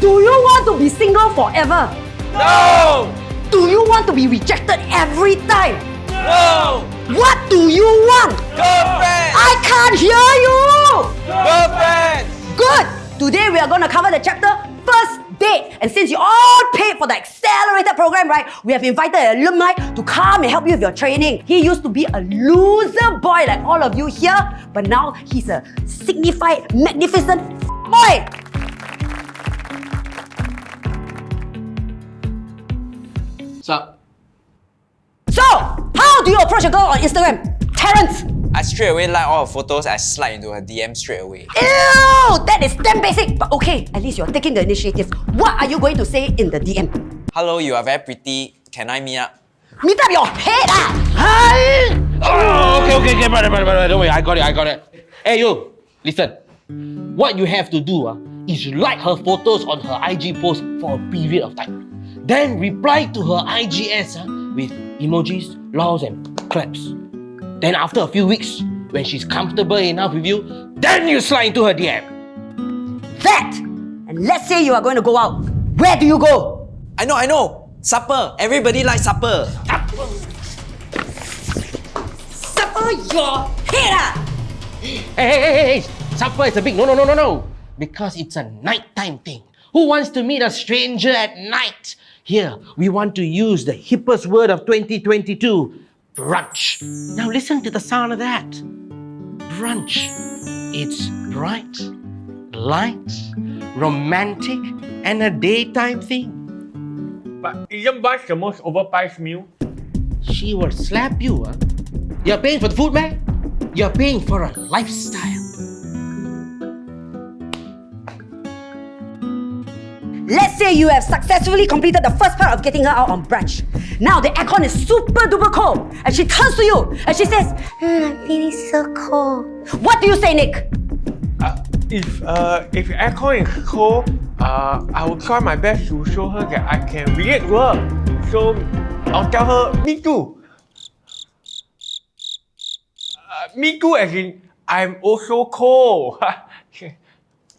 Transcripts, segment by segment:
Do you want to be single forever? No! Do you want to be rejected every time? No! What do you want? Girlfriend! I can't hear you! Girlfriend! Good! Today we are going to cover the chapter First Date. And since you all paid for the accelerated program, right, we have invited an alumni to come and help you with your training. He used to be a loser boy like all of you here, but now he's a signified, magnificent boy. Sup? So, how do you approach a girl on Instagram? Terrence! I straight away like all her photos, I slide into her DM straight away. Ew! That is damn basic! But okay, at least you're taking the initiative. What are you going to say in the DM? Hello, you are very pretty. Can I meet up? Meet up your head ah! Oh, okay, okay, okay, brother, brother, brother. Don't worry, I got it, I got it. Hey, you, listen. What you have to do uh, is like her photos on her IG post for a period of time. Then reply to her IGS uh, with emojis, laws, and claps. Then after a few weeks, when she's comfortable enough with you, then you slide into her DM. That! And let's say you are going to go out. Where do you go? I know, I know! Supper! Everybody likes supper! Supper your head ah! Hey, hey, hey, hey, hey! Supper is a big no, no, no, no, no. Because it's a nighttime thing. Who wants to meet a stranger at night? Here, we want to use the hippest word of 2022 brunch. Now, listen to the sound of that. Brunch. It's bright, light, romantic, and a daytime thing. But isn't brunch the most overpriced meal? She will slap you, huh? You're paying for the food, man? You're paying for a lifestyle. Say you have successfully completed the first part of getting her out on brunch. Now the aircon is super duper cold, and she turns to you and she says, "Hmm, "It is so cold." What do you say, Nick? Uh, if uh, if aircon is cold, uh, I will try my best to show her that I can relate to her. So I'll tell her, me too. Uh, me too as in, I'm also cold.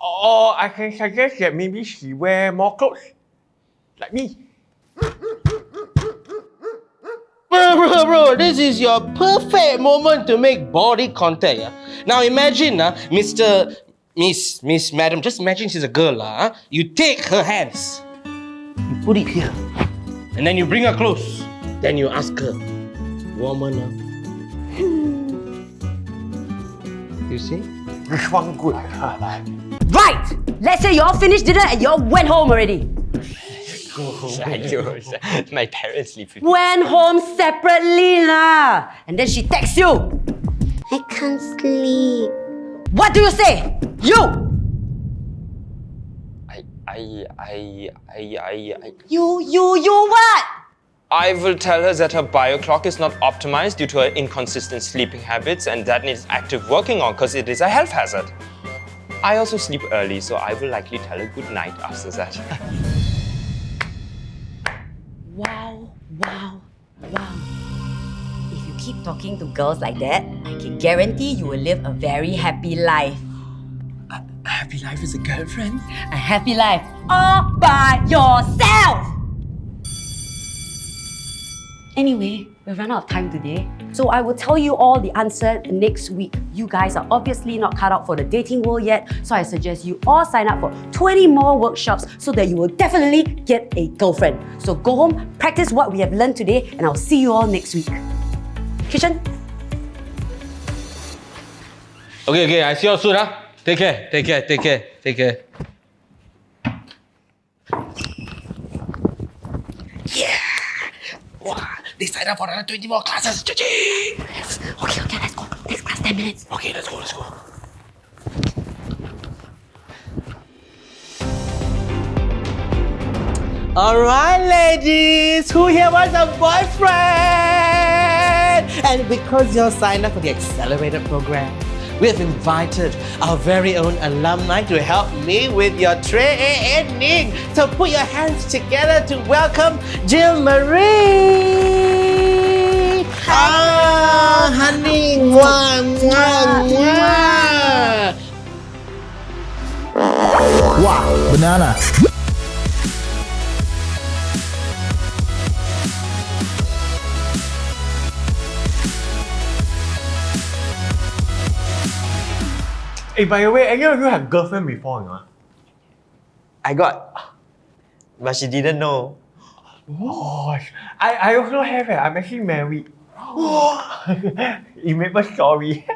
or I can suggest that maybe she wear more clothes. Like me. Bro, bro, bro, this is your perfect moment to make body contact. Yeah? Now imagine, uh, Mr. Miss, Miss, Madam, just imagine she's a girl. Uh, you take her hands, you put it here, and then you bring her close. Then you ask her, woman, uh, you see? Which one good? Right! Let's say you all finished dinner and you all went home already. Ayo, My parents sleep with. Went home separately lah. And then she texts you. I can't sleep. What do you say? You! I, I, I, I, I, I... You, you, you what? I will tell her that her bio clock is not optimized due to her inconsistent sleeping habits and that needs active working on because it is a health hazard. I also sleep early, so I will likely tell her good night after that. Wow, wow, wow. If you keep talking to girls like that, I can guarantee you will live a very happy life. a happy life is a girlfriend? A happy life all by yourself! Anyway, we've run out of time today. So I will tell you all the answer next week. You guys are obviously not cut out for the dating world yet, so I suggest you all sign up for 20 more workshops so that you will definitely get a girlfriend. So go home, practice what we have learned today, and I'll see you all next week. Kishan? Okay, okay, I see you all soon, huh? Take care, take care, take care, take care. Yeah! Wow, they signed up for another 20 more classes. Cha-ching! Okay, okay, let's go. Next class, 10 minutes. Okay, let's go, let's go. Alright, ladies, who here wants a boyfriend? And because you're signed up for the accelerated program, we have invited our very own alumni to help me with your training. So put your hands together to welcome Jill Marie. Ah, honey, mwah, mwah, mwah. Wow, banana. Hey, by the way, any of you have girlfriend before, you I got, but she didn't know. Oh, I, I also have it. I'm actually married you made my story.